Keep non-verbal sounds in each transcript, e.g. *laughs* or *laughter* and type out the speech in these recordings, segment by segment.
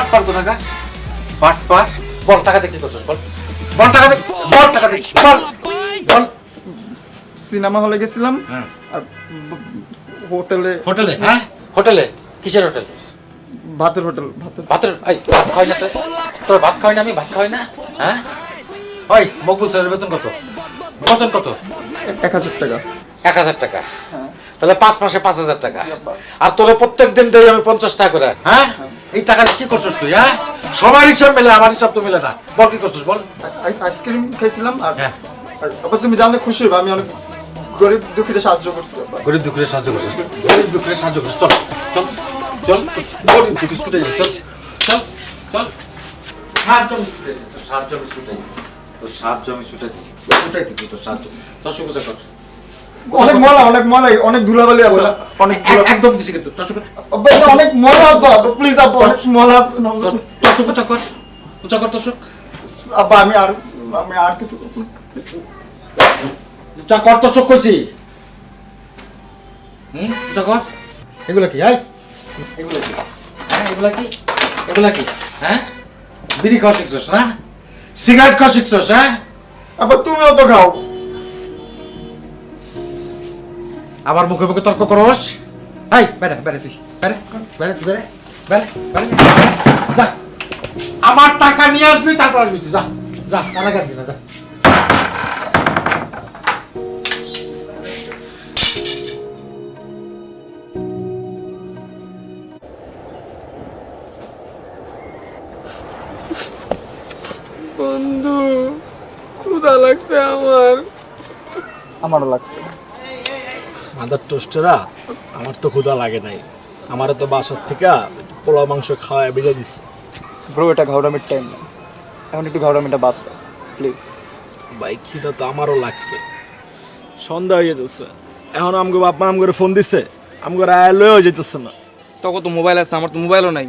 But পার তো টাকা but পার? বল টাকা দেখি করছিস বল? বল টাকা দেখ বল টাকা দেখ বল। বল। সিনেমা হলে গেছিলাম হ্যাঁ। আর হোটেলে হোটেলে হ্যাঁ? হোটেলে? কিসের হোটেল? ভাতের হোটেল ভাতের ভাতের এই ভাত খাওয়াই না তোর ভাত খাওয়াই না আমি ভাত খাওয়াই না? হ্যাঁ? ওই মকবুল স্যারের বেতন কত? বেতন কত? এক হাজার টাকা। এক হাজার টাকা। তাহলে পাঁচ মাসে পাঁচ হাজার টাকা। আর তোরে প্রত্যেক দিন দেই আমি পঞ্চাশ টাকা করে হ্যাঁ। এই টাকা কি করছিস তুই হ্যাঁ? সবার হিসাব মেলে আমার হিসাব তো মেলে না। বল কি করছিস বল? আইস- আইসক্রিম খাইছিলাম আর হ্যাঁ। তুমি জানলে খুশি হবে আমি অনেক গরিব দুঃখীরা সাহায্য করছি। গরিব দুঃখের সাহায্য করছিস? গরিব দুঃখের সাহায্য করছিস। চল চল চল গরিব দুঃখী ছুটে যাই চল চল চল। সাহায্য আমি ছুটে দিই তোর সাহায্য আমি ছুটে দিই তোর সাহায্য আমি ছুটে দিই ছুটে দিই তোর সাহায্য। সুখ কর অনেক ময়লা অনেক ময়লা অনেক ধুলাবালি আছে। অনেক একদম দিছি কিন্তু অনেক ময়লা আব্বা প্লিজ আব্বা অনেক ময়লা আছে। তোর সুখ উঁচা কর উঁচা কর তোর আব্বা আমি আর আমি আর কিছু কর করছি হুম? উঁচা কর। এগুলো কি এগুলো কি? হ্যাঁ এগুলা কি? এগুলা কি? হ্যাঁ? বিড়ি খাওয়া শিখছস না সিগারেট খাওয়া শিখছস হ্যাঁ? আব্বা তুমিও তো খাও। আবার মুখে মুখে তর্ক করস। এই বেড়ে বেড়ে তুই বেড়ে বেড়ে তুই বেড়ে বেড়ে বেড়ে যা। আমার টাকা নিয়ে আসবি তারপর আসবি তুই যা যা টাকা আসবি না যা। বন্ধু ক্ষুধা লাগছে আমার। আমারও লাগছে। মাদার টোস্টেরা আমার তো ক্ষুধা লাগে নাই। আমারও তো বাসার থেকে পোলা মাংস খাওয়ায় বেজে দিচ্ছে ব্রো এটা ঘাউরামির টাইম না। এখন একটু ঘাউরামিটা বাদ প্লিজ ভাই খিদা তো আমারও লাগছে। সন্ধ্যা হয়ে যেতেছে এখন আমগো বাপ মা আমগরে ফোন দিছে আমগরে আয় লয়েও যেতেছে না। তখন তো মোবাইল আছে আমার তো মোবাইলও নাই।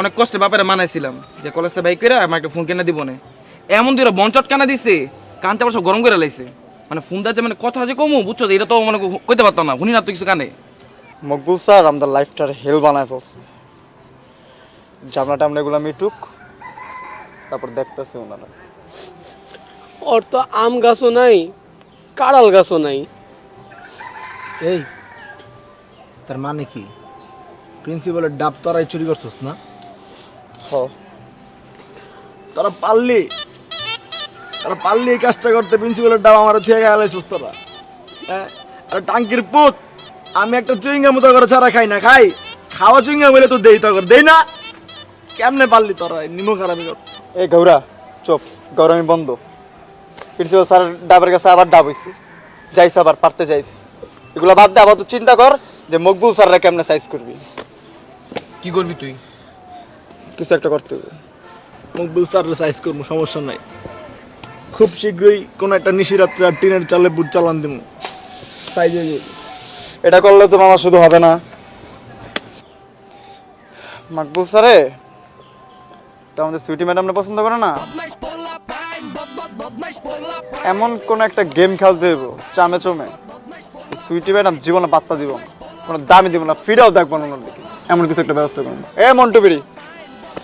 অনেক কষ্টে বাপেরা মানাইছিলাম যে কলেজটা বাইক করে আমার একটা ফোন কেনা দিব না এমন দিন বঞ্চট কেনা দিছে কানতে আবার সব গরম করে লাইছে। মানে ফোন দাচ্ছে মানে কথা যে কমু বুঝছ? তো এটা তো মানে কইতে পারতাম না শুনি না তো কিছু কানে। মকবুল স্যার আমাদের লাইফটার হেল বানায় ফেলছে। জামলা টামলা এগুলো মিটুক তারপর দেখতেছে ওনারা ওর তো আম গাছও নাই কাঁড়াল গাছও নাই। এই তার মানে কি? প্রিন্সিপালের ডাব তোরাই চুরি করছিস না? হ। তোরা পারলি? তোরা পারলি এই কাজটা করতে প্রিন্সিপালের ডাব আমার থেকে গেলাইছিস তোরা হ্যাঁ? আর টাঙ্কির পুত আমি একটা চুইঙ্গা মতো করে ছাড়া খাই না খাই। খাওয়া চুইঙ্গা বলে তো দেই তো দেই না। কেমনে পারলি তোরা নিমো খারাপি কর। এই গৌরা চুপ গৌরামি বন্ধ। প্রিন্সিপাল স্যার ডাবের কাছে আবার ডাব হইছে। যাইস আবার পারতে যাইস। এগুলো বাদ দে আবার তো চিন্তা কর যে মকবুল স্যাররা কেমনে সাইজ করবি। কি করবি তুই? কিছু একটা করতে হবে। মকবুল স্যারের সাইজ করব সমস্যা নাই। খুব শীঘ্রই কোনো একটা নিশিরাত্রে আর টিনের চালে বুট চালান দিব হয়ে যাবে এটা করলে তো মামা শুধু হবে না। মাকবুল স্যারে তো আমাদের সুইটি ম্যাডামটা পছন্দ করে না? এমন কোন একটা গেম খেলতে দেব চামে চমে সুইটি ম্যাডাম জীবনে পাত্তা দিব না কোনো দামি দিব না ফিরেও দেখব না ওনার দিকে। এমন কিছু একটা ব্যবস্থা করুন। এ মন্টু বিড়ি।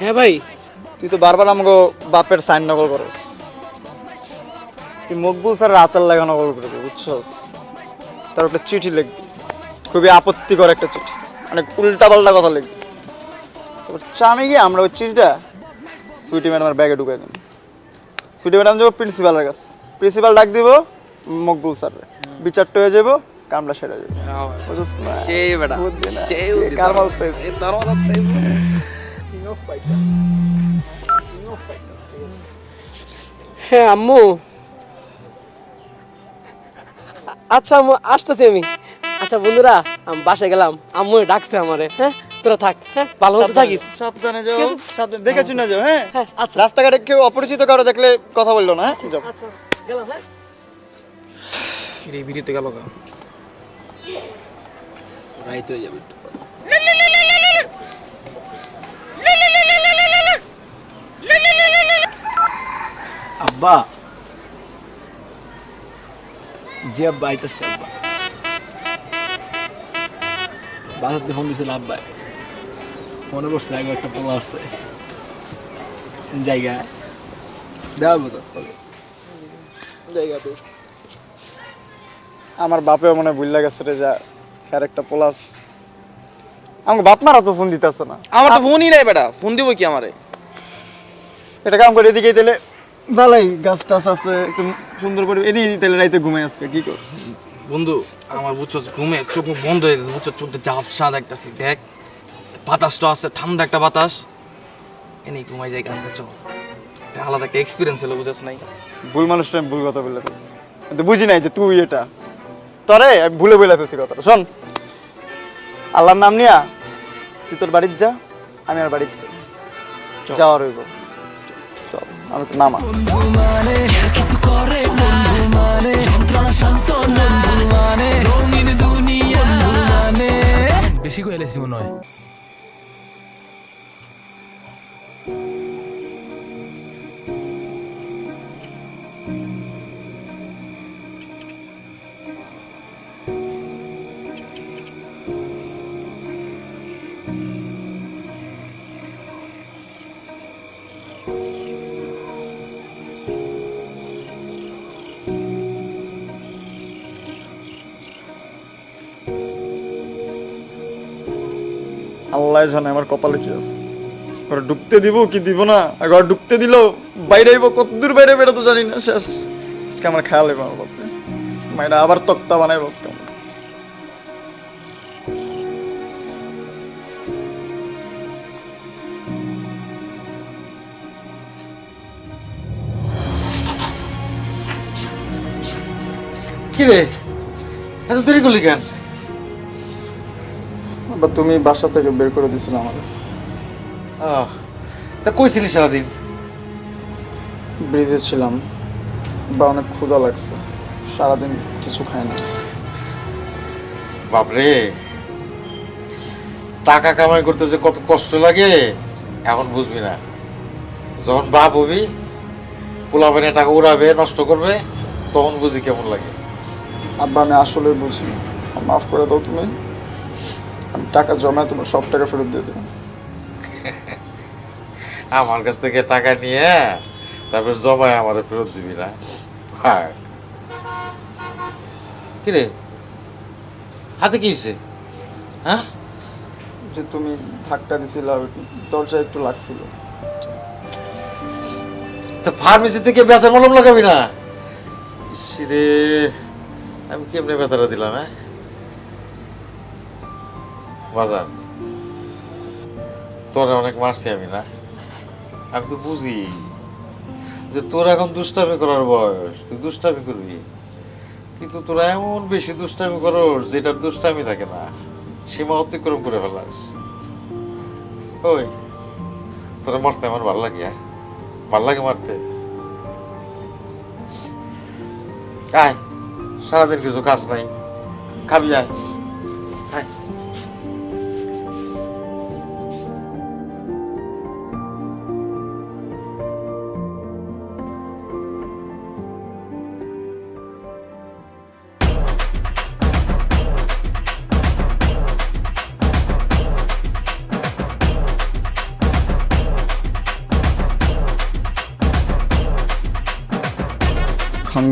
হ্যাঁ ভাই। তুই তো বারবার আমাকে বাপের সাইন নকল করস। তুই মকবুল স্যার রাতের লাগা নকল করবি বুঝছস? তার একটা চিঠি লিখবি। খুবই আপত্তিকর একটা চিঠি। অনেক উল্টা পাল্টা কথা লিখবি। তারপর চামে গিয়ে আমরা ওই চিঠিটা সুইটি ম্যাডামের ব্যাগে ঢুকাই দিন সুইটি ম্যাডাম যাব প্রিন্সিপালের কাছে। প্রিন্সিপাল ডাক দিব মকবুল স্যার বিচারটা হয়ে যাব কামটা সেরে যাবে। সেই বেটা সেই? এই দরওয়াজা। হ্যাঁ আম্মু। আচ্ছা আম্মু আসতেছি আমি। আচ্ছা বন্ধুরা আমি বাসায় গেলাম। আম্মু ডাকছে আমারে হ্যাঁ? তোরা থাক হ্যাঁ? ভালো মতো থাকিস। সাবধানে যাও সাবধানে দেখে শুনে যাও হ্যাঁ? হ্যাঁ আচ্ছা। রাস্তাঘাটে কেউ অপরিচিত কারও দেখলে কথা বলল না হ্যাঁ। আচ্ছা গেলাম হ্যাঁ? বিরিতে গেল গা রাইতে যাবে আব্বা জি আব্বা আইতেছে। আব্বা বাসাতে ফোন দিছিল আব্বাই মনে করছে আগে একটা পোলা আছে। জায়গা দেওয়া তো? জায়গা তো। আমার বাপেও মনে হয় ভুল গেছে রে যা হ্যার একটা প্লাস আমাকে বাপ মারা তো ফোন দিতেছে না। আমার তো ফোনই নাই বেটা ফোন দিব কি আমারে? এটা কাম করে এদিকে তাহলে। ভালোই গাছ টাছ আছে একটু সুন্দর করে এদিকে তাহলে রাইতে ঘুমাই আজকে কি করছ বন্ধু আমার বুঝছ ঘুমে চোখ বন্ধ হয়ে গেছে বুঝছ চোখটা ঝাপসা দেখতেছি দেখ। বাতাসটা আছে ঠান্ডা একটা বাতাস। এনেই ঘুমাই যাই গাছ এটা আলাদা একটা এক্সপিরিয়েন্স হলো বুঝছ নাই? ভুল মানুষটা আমি ভুল কথা বলে ফেলছি। কিন্তু বুঝি নাই যে তুই এটা। তরে আমি ভুলে বলে ফেলছি কথাটা শোন। আল্লাহর নাম নিয়া তুই তোর বাড়ির যা আমি আর বাড়ির যা যাওয়ার হইব চল আমি নামা। বেশি করে এলেছি মনে হয়। আল্লাহ জানে আমার কপালে কি আছে। ঘরে ঢুকতে দিব কি দিব না? ঘর ঢুকতে দিল বাইরে আইব, কত দূর বাইরে বেরো তো জানি না, শেষ। আজকে আমার খেয়াল আমার বাপরে মাইরা আবার তক্তা বানাই বসতাম কি রে? এত দেরি করলি কেন? বা তুমি বাসা থেকে বের করে দিছিলে আমার আহ, তা কইছিলি সারাদিন? ব্রিজে ছিলাম বা অনেক ক্ষুধা লাগছে। সারাদিন কিছু খাই না। বাপরে টাকা কামাই করতে যে কত কষ্ট লাগে এখন বুঝবি না। যখন বাপ হবি পোলাবেনে টাকা উড়াবে নষ্ট করবে তখন বুঝি কেমন লাগে। আব্বা আমি আসলে বুঝি না। মাফ করে দাও তুমি। টাকা জমায় তোমার সব টাকা ফেরত দিয়ে দেবো। *laughs* আমার কাছ থেকে টাকা নিয়ে তারপর জমায় আমার ফেরত দিবি না। ভাগ। কি রে হাতে কি হয়েছে হ্যাঁ? যে তুমি ধাক্কা দিছিল দরজা একটু লাগছিল। তা ফার্মেসি থেকে ব্যথা মলম লাগাবি না? রে আমি কেমনে ব্যথাটা দিলাম হ্যাঁ? বাজার তোরা অনেক মারছি আমি, না? আমি তো বুঝি যে তোর এখন দুষ্টামি করার বয়স, তুই দুষ্টামি করবি। কিন্তু তোরা এমন বেশি দুষ্টামি করস যেটার দুষ্টামি থাকে না, সীমা অতিক্রম করে ফেলাস। ওই, তোরা মারতে আমার ভালো লাগে হ্যাঁ? ভালো লাগে মারতে? আয়, সারাদিন কিছু কাজ নাই। খাবি আয়।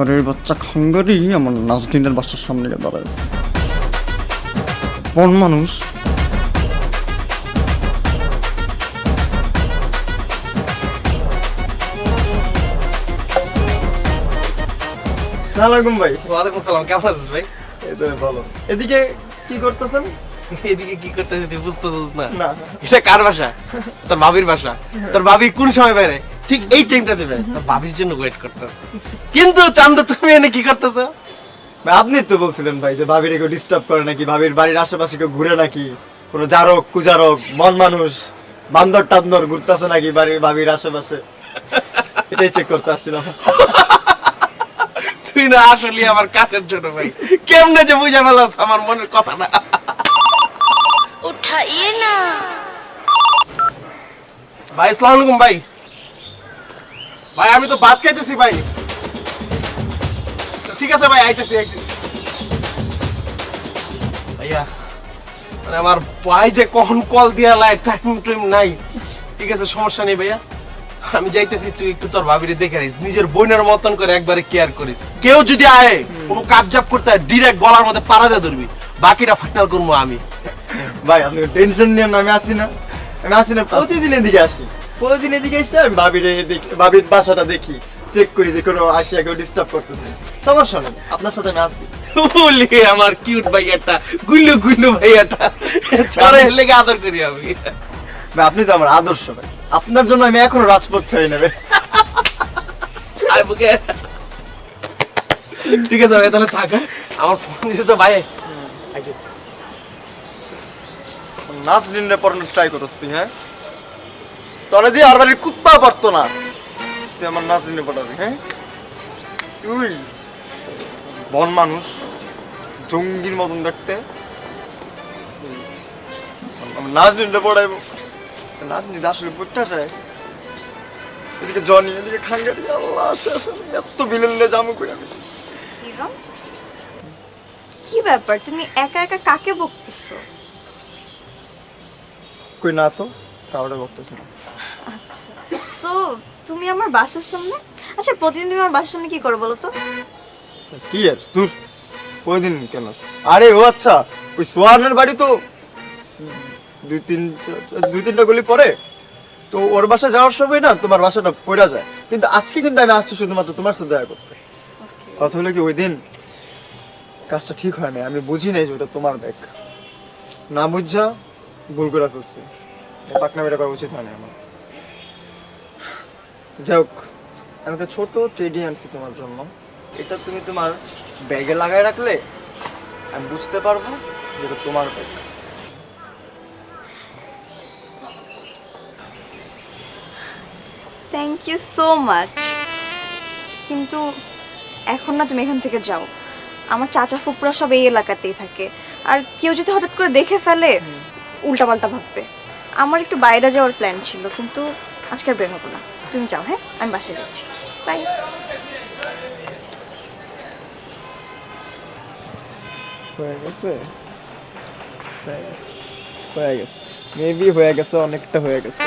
খাঙ্গারের বাচ্চা খাঙ্গারি আমার নাজদিনের বাসার সামনে দাঁড়াইছে কোন মানুষ। ভাই। ওয়ালাইকুম সালাম কেমন আছিস ভাই? এই তো ভালো। এদিকে কি করতেছেন? এদিকে কি করতেছিস তুই বুঝতেছিস না। না। এটা কার বাসা? তোর ভাবির বাসা। তোর ভাবি কোন সময় বাইরে? ঠিক এই টাইমটা দেবে। ভাবির জন্য ওয়েট করতেছে। কিন্তু চান্দা তুমি এনে কি করতেছো? আপনি তো বলছিলেন ভাই যে ভাবির কেউ ডিস্টার্ব করে নাকি ভাবির বাড়ির আশেপাশে কেউ ঘুরে নাকি? কোনো জারক কুজারক মন মানুষ বান্দর টান্দর ঘুরতেছে নাকি বাড়ির ভাবির আশেপাশে? এটাই চেক করতে আসছিলাম। তুই না আসলে আমার কাছের জন্য ভাই। কেমনে যে বুঝা ফেলাস আমার মনের কথা না উঠাইয়ে না। ভাই আসসালামু আলাইকুম ভাই। ভাই, আমি তো ভাত খাইতেছি ভাই। ঠিক আছে ভাই, আইতেছি ভাইয়া মানে আমার ভাই যে কখন কল দিয়া লাই টাইম টাইম নাই। ঠিক আছে, সমস্যা নেই ভাইয়া। আমি যাইতেছি, তুই একটু তোর ভাবিরে দেখে নিস নিজের বোনের মতন করে একবারে কেয়ার করিস। কেউ যদি আয়, কোনো কাপজাপ করতে ডিরেক্ট গলার মধ্যে পাড়া দিয়ে ধরবি। বাকিটা ফাইনাল করব আমি। ভাই, আপনি টেনশন নিয়ে আমি আসি না। আমি আসি না, প্রতিদিন এদিকে আসি। প্রতিদিন এদিকে এসে আমি ভাবির দেখি ভাবির বাসাটা দেখি চেক করি যে কোনো আসিয়া কেউ ডিস্টার্ব করতেছে। সমস্যা নেই আপনার সাথে আমি আসি বলি আমার কিউট ভাইয়াটা গুল্লু গুল্লু ভাইয়াটা। লেগে আদর করি আমি। ভাই আপনি তো আমার আদর্শ ভাই। আপনার জন্য আমি এখনও রাজপথ ছেড়ে নেবে। ঠিক আছে ভাই তাহলে থাক হ্যাঁ? আমার ফোন দিয়েছে তো ভাই। নাচ নির্ণয় পড়ানোর ট্রাই তুই হ্যাঁ? তোরা দিয়ে আর বাড়ির কুত্তা পারতো না। তুই আমার নাচ নির্ণয় পড়াবি হ্যাঁ? তুই বন মানুষ জঙ্গির মতন দেখতে। নির্ণয় পড়াইবো নাচ নিতে আসলে পড়তে চায় এদিকে জনি এদিকে খাঙ্গারি আল্লাহ। এত বিলেন জামু কই আমি কি ব্যাপার? তুমি একা একা কাকে বকতেছো? কই না তো কাউরে বকতেছে না। তো তুমি আমার বাসার সামনে? আচ্ছা প্রতিদিন তুমি আমার বাসার সামনে কি করো বলো তো? কি আর দূর ওই দিন কেন? আরে ও আচ্ছা ওই সোহানের বাড়ি তো দুই তিন দুই তিনটা গলি পরে। তো ওর বাসা যাওয়ার সময় না তোমার বাসাটা পড়া যায়। কিন্তু আজকে কিন্তু আমি আসছি শুধুমাত্র তোমার সাথে দেখা করতে। কথা হলো কি ওই দিন কাজটা ঠিক হয় না আমি বুঝি নাই যে ওটা তোমার ব্যাগ। না বুঝা ভুল করে ফেলছি। পাকনা বেটা করা উচিত হয় না আমার। যাই হোক আমি একটা ছোট টেডি আনছি তোমার জন্য। এটা তুমি তোমার ব্যাগে লাগায় রাখলে আমি বুঝতে পারব যে এটা তোমার bag thank you so much কিন্তু এখন না তুমি এখান থেকে যাও। আমার চাচা ফুপুরা সব এই এলাকাতেই থাকে। আর কেউ যদি হঠাৎ করে দেখে ফেলে উল্টাপাল্টা ভাববে। আমার একটু বাইরে যাওয়ার প্ল্যান ছিল কিন্তু আজকে আর বের হব না। তুমি যাও হ্যাঁ? আমি বাসায় যাচ্ছি। বাই হয়ে গেছে? হয়ে গেছে। হয়ে গেছে। মেবি হয়ে গেছে অনেকটা হয়ে গেছে।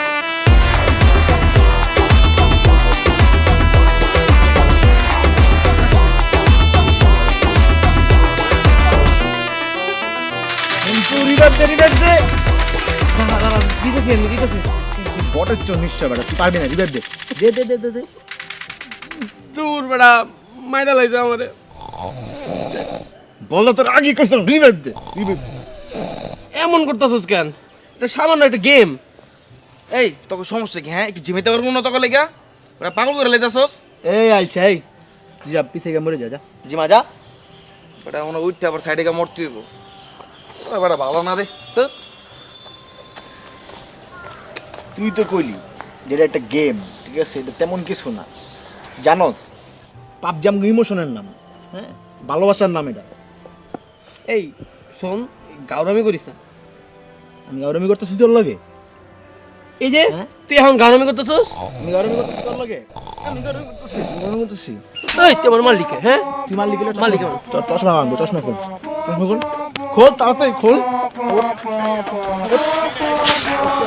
বটের চোর নিশ্চয় বেটা তুই পারবি না রিভাইভ দে দে দে দে দে দে। দূর বেড়া মাইরা লাইছে আমারে। বলল তোর আগে কইছিলাম রিভাইভ দে রিভাইভ এমন করতেছস কেন? এটা সামান্য একটা গেম এই তোকে সমস্যা কি হ্যাঁ? একটু জিমেতে পারব না তোকে লেগা ওরা পাগল করে লেতাছস এই আইছে এই। তুই যা পিছে গিয়ে মরে যা যা। জিমা যা। ওটা মনে উঠতে আবার সাইডে গিয়ে মরতে হইব। ওরা বেটা ভালো না রে। তো? তুই তো কইলি যেটা একটা গেম ঠিক আছে এটা তেমন কিছু না। জানোস পাবজাম ইমোশনের নাম হ্যাঁ? ভালোবাসার নাম এটা। এই শোন গাউরামি করিস না। আমি গৌরমি করতেছি তোর লাগে? এই যে হ্যাঁ? তুই এখন গাউরামি করতেছস? আমি গৌরমি করতেছি তোর লাগে? আমি গৌরমি করতেছি। গৌরমি করতেছি। এই মালিকে হ্যাঁ? তুই মালিক মালিক চশমা চশমা খোল। চশমা খোল। খোল তাড়াতাড়ি খোল।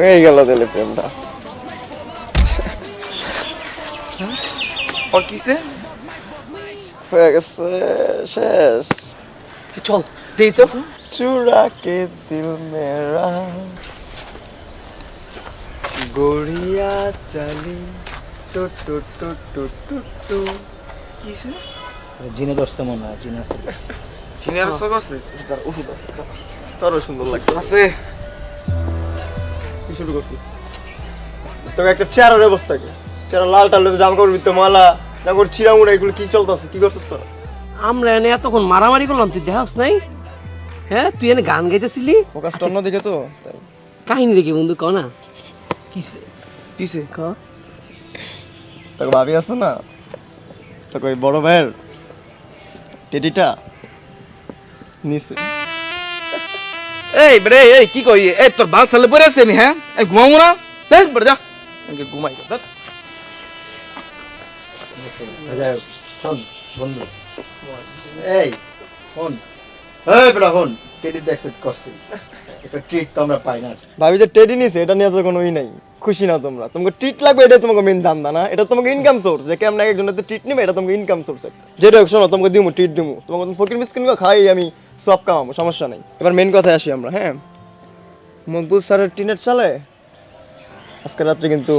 হয়ে গেল তাহলে প্রেমটা। আর কিসে হয়ে গেছে শেষ। চল দেই তো। চুরা কে দিল মেরা। গড়িয়া চালি টু টু টু টু টু টু। কিসে জিনে দশটা মনে হয় জিনে আছে। জিনে আছে হ্যাঁ। ওষুধ আছে। তোর সুন্দর লাগছে। আছে। কি শুরু করছিস তোকে একটা চেয়ারের অবস্থা কি? চেয়ার লাল টাল জামা কাপড় ভিতরে মালা জামা কাপড় ছিঁড়া মুড়া এগুলো কি চলতেছে? কি করছিস তোরা? আমরা এনে এতক্ষণ মারামারি করলাম তুই দেখাস নাই? হ্যাঁ তুই এনে গান গাইতেছিলি? ফোকাসটা অন্যদিকে তো। কাহিনী দেখি বন্ধু ক না? কিসে? কিসে? ক? তোকে ভাবি আছে না? তোকে ওই বড় ভাইয়ের টেডিটা নিচে এই বেরে এই কি কই? এই তোর বাল সালে পরে আছে নি হ্যাঁ? এই ঘুমাবো না? দেখ বেরে যা। এনকে ঘুমাই দেখ। শোন বন্ধু। এই শোন। এই শোন টেডি অ্যাকসেপ্ট করছি। একটা ট্রিট তো আমরা পাই না। ভাবি যে টেডি নিছে এটা নিয়ে তো কোনো ই নাই। খুশি না তোমরা। তোমাকে ট্রিট লাগবে এটা তোমাকে মেন ধান্দা না? এটা তোমাকে ইনকাম সোর্স যে কেমন একজনের ট্রিট নিবে এটা তোমাকে ইনকাম সোর্স যেটা হোক শোনো তোমাকে দিমু ট্রিট দিমু। তোমাকে তুমি ফকির মিসকিন খাই আমি সব কামাবো সমস্যা নাই। এবার মেন কথায় আসি আমরা হ্যাঁ? মকবুল স্যারের টিনেট চালে? আজকে রাত্রে কিন্তু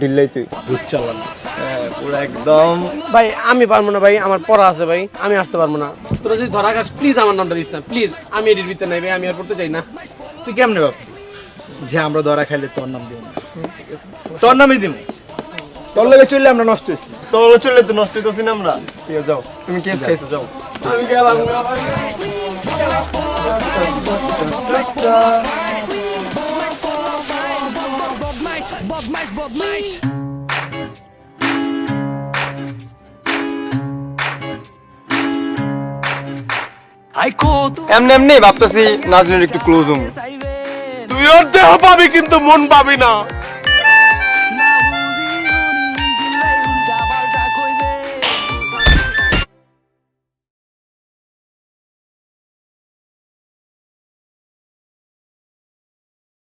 ডিল্লাই তুই। ভূত চালানো। হ্যাঁ পুরো একদম। ভাই আমি পারব না ভাই আমার পড়া আছে ভাই আমি আসতে পারব না। তোরা যদি ধরা খাস প্লিজ আমার নামটা দিস না প্লিজ আমি এডিট ভিতরে নাই ভাই আমি আর পড়তে চাই না। তুই কেমনে ভাবলি যে আমরা ধরা খাইলে তোর নাম দিব না। তোর নামই দিব। তোর লগে চললে আমরা নষ্ট হয়েছি তোর চললে তো নষ্ট হইতেছি না আমরা। যাও। তুমি কেস খাইছো যাও। এমনি এমনি ভাবতেছি নাজনীর একটু ক্লোজ হম তুই ওর দেহ পাবি কিন্তু মন পাবি না।